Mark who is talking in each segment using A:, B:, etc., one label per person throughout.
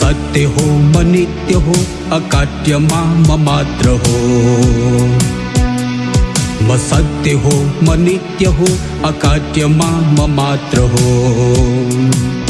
A: सत्य हो म नित्य हो, अकाट्य म मात्र हो। म सत्य हो म नित्य हो, अकाट्य म मात्र हो।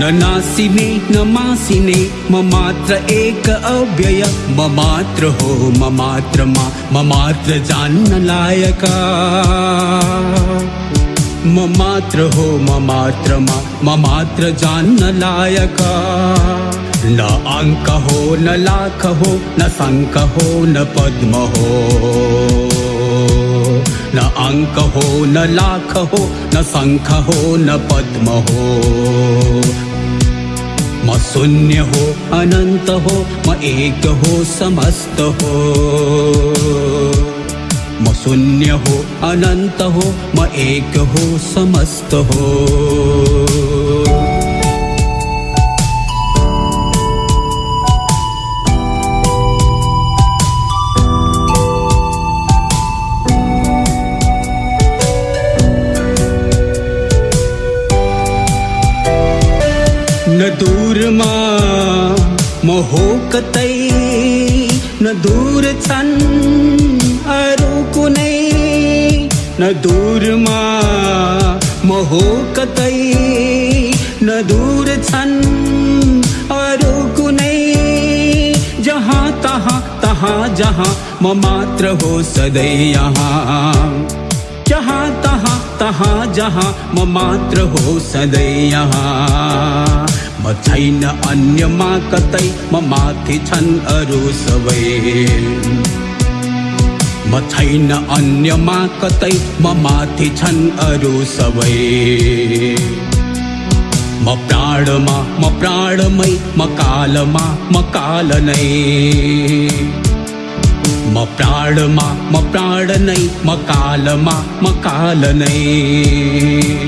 A: न नासिने, न मासिने, म मात्र एक अव्यय। म मात्र हो, म मात्र मा, म मात्र जान्न लायका। म मात्र हो, म मात्र मा, म मात्र जान्न लायका। न अंक हो, न लाख हो, न संक हो, न पद्म हो। न अंक हो, न लाख हो, न संख हो, न पद्म हो। म शून्य हो अनंत हो म एक हो समस्त हो। म शून्य हो अनंत हो म एक हो समस्त हो न दूर मा म कतै न दूर छन् अरू कुनै न दूर मा म हो कतै न दूर छन् अरू कुनै जहाँ तहाँ तहाँ जहाँ म मात्र हो सधैँ यहाँ। जहाँ तहाँ तहाँ जहाँ म मात्र हो सधैँ यहाँ। म छैन अन्यमा कतै म माथि छन् अरू सबै। म छैन अन्यमा कतै म माथि छन् अरू सबै। म प्राणमा म प्राणमै म कालमा म काल नै। म प्राणमा म प्राण नै म कालमा म काल नै।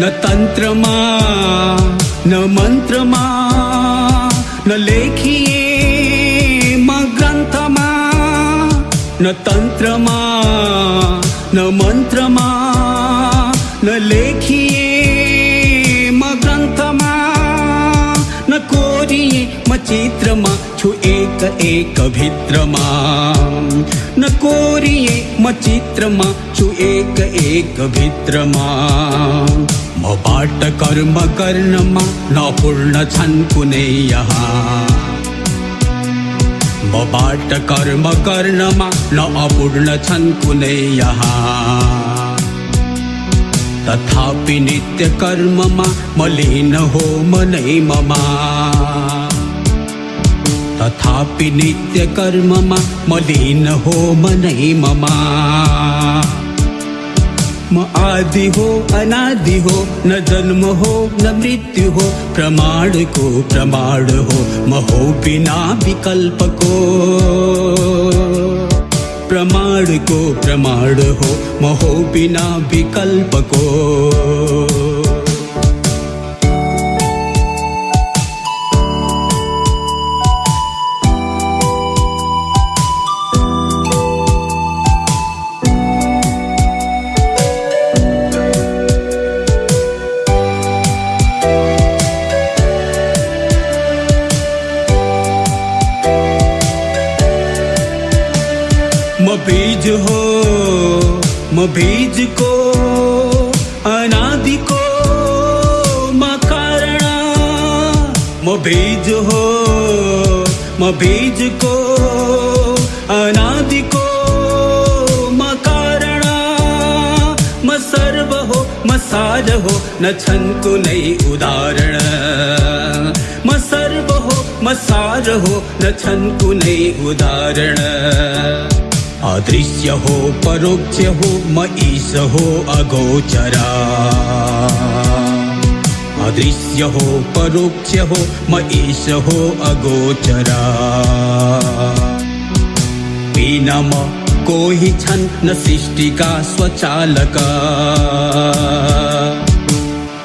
A: न तन्त्रमा न मन्त्रमा न लेखिए म ग्रन्थमा न तन्त्रमा न मन्त्रमा न लेखिए म ग्रन्थमा न कोरिए म चित्रमा, छु एक एक भित्रमा न कोरिए म चित्रमा, छु एक एक भित्रमा म बाट कर्म गर्नमा नपूर्ण छन् कुनै यहाँ म बाट कर्म गर्नमा न अपूर्ण छन् कुनै यहाँ तथापि नित्य कर्ममा मलिन हो मनै ममा। तथापि नित्य कर्ममा मलिन हो मनै ममा आदि हो, अनादि हो, न जन्म हो, न मृत्यु हो, प्रमाण को प्रमाण हो, महो बिना विकल्प को। प्रमाण को प्रमाण हो, महो बिना विकल्पको म बीज हो को, अनादि को म कारण म बीज हो म बीज को, अनादि को म कारण म सर्व हो म सार हो न छन् कुनै उदाहरण। म सर्व हो म सार हो न छन् कुनै उदाहरण। अदृश्य हो परोक्ष हो म ईश हो अगोचरा। अदृश्य हो परोक्ष हो म ईश हो अगोचरा। बिना म कोही छन् न सृष्टिका, स्वचालक।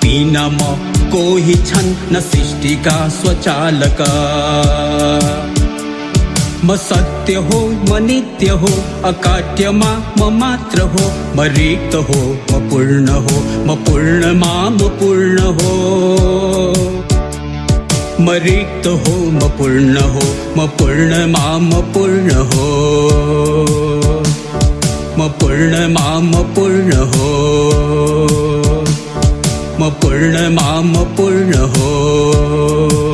A: बिना म कोही छन् न सृष्टिका, स्वचालक। म सत्य हो म नित्य हो अकाट्यमा म मात्र हो म रिक्त हो म पूर्ण हो म पूर्णमा म पूर्ण हो म रिक्त हो म पूर्ण हो म पूर्णमा म पूर्ण हो म पूर्णमा म पूर्ण हो म पूर्णमा म पूर्ण हो